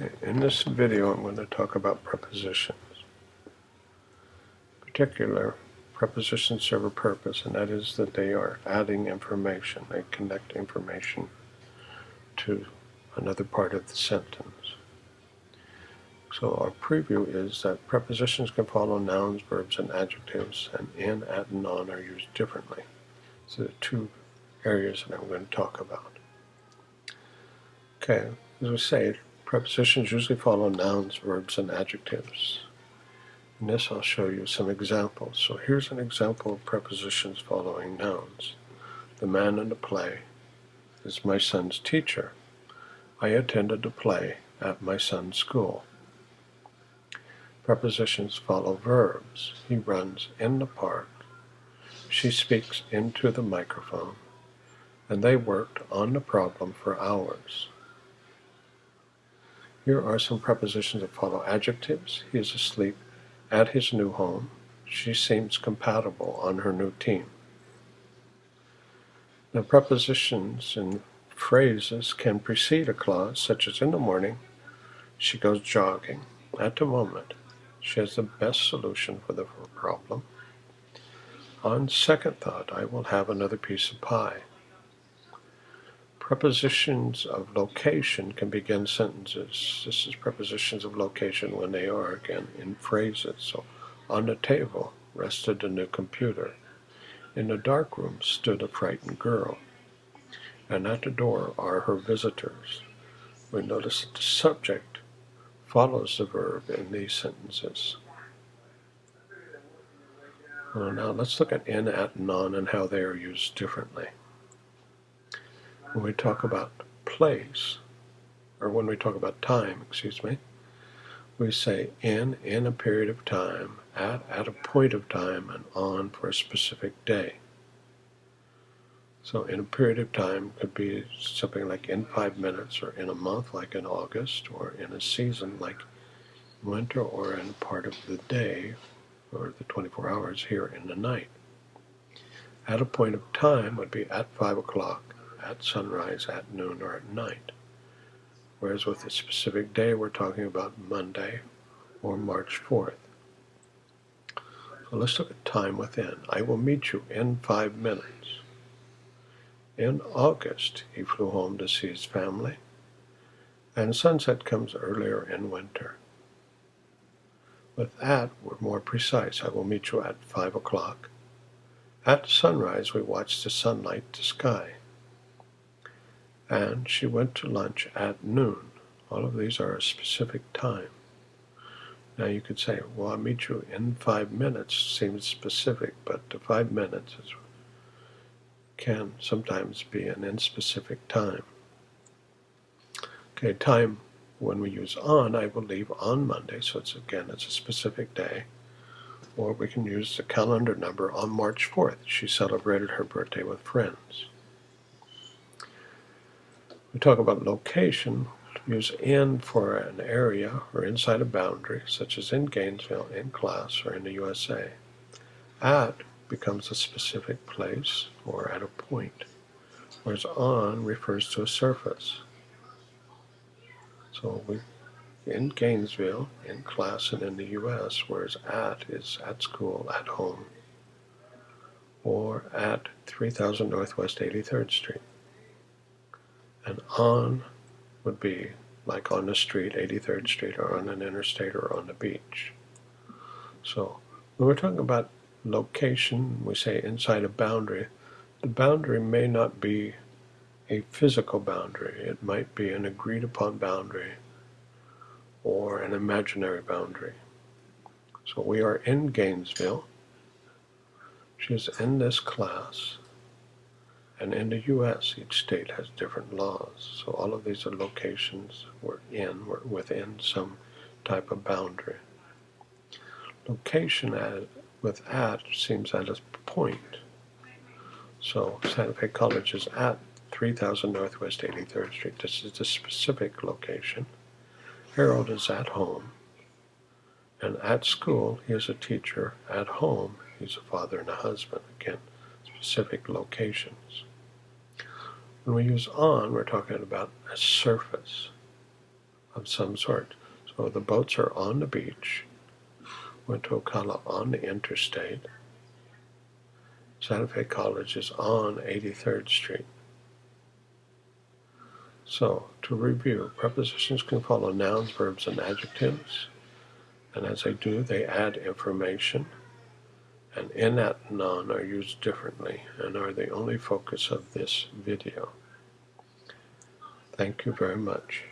In this video, I'm going to talk about prepositions. In particular, prepositions serve a purpose, and that is that they are adding information. They connect information to another part of the sentence. So our preview is that prepositions can follow nouns, verbs, and adjectives, and in, at, and on are used differently. So the two areas that I'm going to talk about. Okay, as we say, prepositions usually follow nouns, verbs, and adjectives. In this I'll show you some examples. So here's an example of prepositions following nouns. The man in the play is my son's teacher. I attended the play at my son's school. Prepositions follow verbs. He runs in the park. She speaks into the microphone. And they worked on the problem for hours. Here are some prepositions that follow adjectives. He is asleep at his new home. She seems compatible on her new team. Now prepositions and phrases can precede a clause, such as in the morning, she goes jogging. At the moment, she has the best solution for the problem. On second thought, I will have another piece of pie. Prepositions of location can begin sentences. This is prepositions of location when they are, again, in phrases. So, on the table rested a new computer. In the dark room stood a frightened girl. And at the door are her visitors. We notice that the subject follows the verb in these sentences. Well, now let's look at in, at, and on and how they are used differently when we talk about place, or when we talk about time, excuse me, we say in, in a period of time, at, at a point of time, and on for a specific day. So in a period of time could be something like in five minutes, or in a month like in August, or in a season like winter, or in part of the day, or the 24 hours here in the night. At a point of time would be at 5 o'clock, at sunrise, at noon, or at night. Whereas with a specific day, we're talking about Monday or March 4th. So let's look at time within. I will meet you in five minutes. In August, he flew home to see his family, and sunset comes earlier in winter. With that, we're more precise. I will meet you at 5 o'clock. At sunrise, we watch the sunlight the sky and she went to lunch at noon. All of these are a specific time. Now you could say, well, I'll meet you in five minutes seems specific, but the five minutes is, can sometimes be an inspecific time. Okay, time when we use on, I will leave on Monday, so it's again, it's a specific day. Or we can use the calendar number on March 4th. She celebrated her birthday with friends. We talk about location, use in for an area or inside a boundary, such as in Gainesville, in class, or in the USA. At becomes a specific place or at a point, whereas on refers to a surface. So we in Gainesville, in class, and in the U.S., whereas at is at school, at home, or at 3000 Northwest 83rd Street. And on would be like on the street, 83rd Street, or on an interstate, or on the beach. So when we're talking about location, we say inside a boundary. The boundary may not be a physical boundary. It might be an agreed upon boundary or an imaginary boundary. So we are in Gainesville. She's in this class. And in the U.S., each state has different laws. So all of these are locations we're in, we're within some type of boundary. Location at, with at seems at a point. So Santa Fe College is at 3000 Northwest 83rd Street. This is the specific location. Harold is at home. And at school, he is a teacher. At home, he's a father and a husband. Again, specific locations. When we use on, we're talking about a surface. of some sort. So the boats are on the beach. Went to Ocala on the interstate. Santa Fe College is on 83rd Street. So, to review, prepositions can follow nouns, verbs, and adjectives. And as they do, they add information. And in that noun are used differently and are the only focus of this video. Thank you very much.